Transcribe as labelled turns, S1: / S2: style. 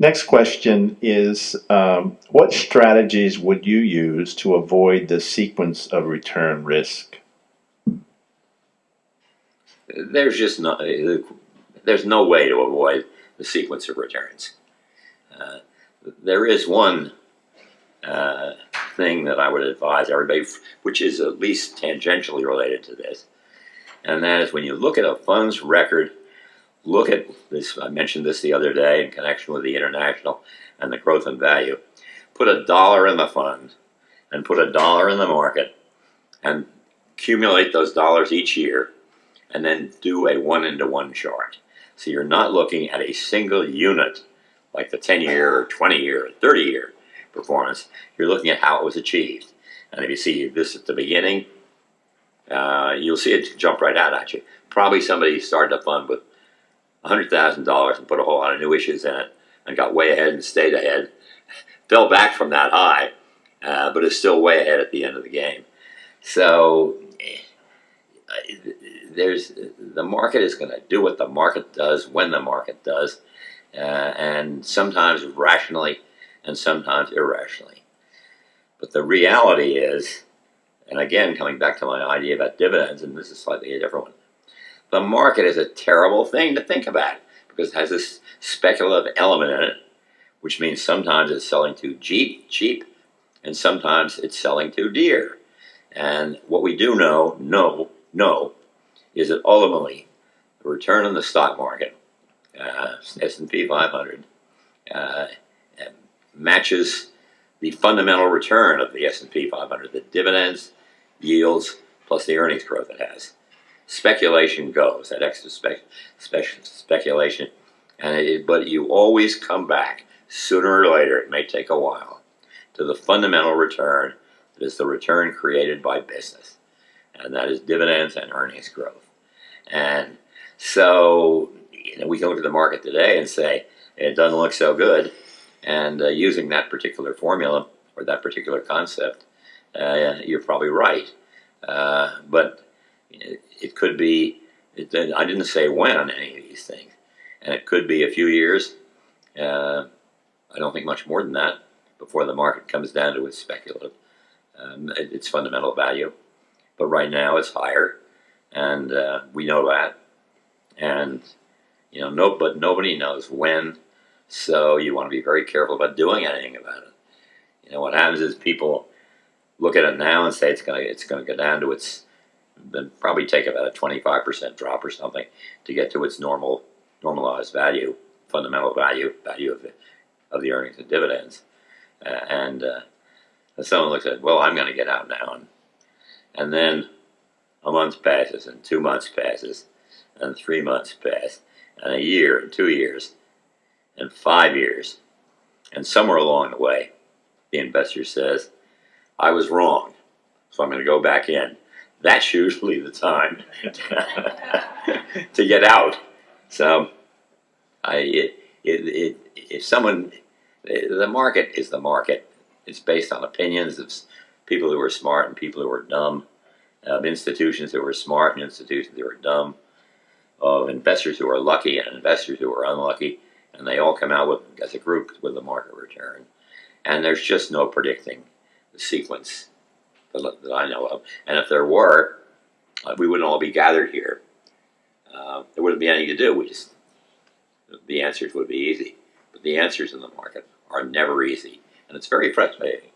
S1: Next question is, um, what strategies would you use to avoid the sequence of return risk?
S2: There's just no, there's no way to avoid the sequence of returns. Uh, there is one uh, thing that I would advise everybody, which is at least tangentially related to this, and that is when you look at a fund's record, look at this, I mentioned this the other day in connection with the international and the growth and value. Put a dollar in the fund and put a dollar in the market and accumulate those dollars each year and then do a one-into-one chart. So you're not looking at a single unit like the 10-year or 20-year or 30-year performance. You're looking at how it was achieved. And if you see this at the beginning, uh, you'll see it jump right out at you. Probably somebody started a fund with $100,000 and put a whole lot of new issues in it and got way ahead and stayed ahead. Fell back from that high, uh, but is still way ahead at the end of the game. So there's the market is going to do what the market does when the market does, uh, and sometimes rationally and sometimes irrationally. But the reality is, and again coming back to my idea about dividends, and this is slightly a different one, the market is a terrible thing to think about because it has this speculative element in it, which means sometimes it's selling too cheap, cheap, and sometimes it's selling too dear. And what we do know, know, know, is that ultimately the return on the stock market, uh, S&P 500, uh, matches the fundamental return of the S&P 500, the dividends, yields, plus the earnings growth it has speculation goes, that extra spe spe speculation. And it, but you always come back, sooner or later, it may take a while, to the fundamental return that is the return created by business. And that is dividends and earnings growth. And so you know, we can look at the market today and say, it doesn't look so good. And uh, using that particular formula or that particular concept, uh, you're probably right. Uh, but it, could be, it, I didn't say when on any of these things. And it could be a few years. Uh, I don't think much more than that before the market comes down to its speculative, um, its fundamental value. But right now it's higher, and uh, we know that. And you know, no, but nobody knows when. So you want to be very careful about doing anything about it. You know, what happens is people look at it now and say it's to it's to go down to its then probably take about a 25% drop or something to get to its normal normalized value, fundamental value, value of the, of the earnings and dividends. Uh, and uh, someone looks at, well, I'm going to get out now. And, and then a month passes, and two months passes, and three months pass, and a year, and two years, and five years. And somewhere along the way, the investor says, I was wrong, so I'm going to go back in that's usually the time to get out. So, I it, it, it, if someone, the market is the market. It's based on opinions of people who are smart and people who are dumb, of institutions who are smart and institutions who are dumb, of investors who are lucky and investors who are unlucky, and they all come out with, as a group with a market return. And there's just no predicting the sequence that, that I know of. And if there were, uh, we wouldn't all be gathered here. Uh, there wouldn't be anything to do. We just, the answers would be easy. But the answers in the market are never easy. And it's very frustrating.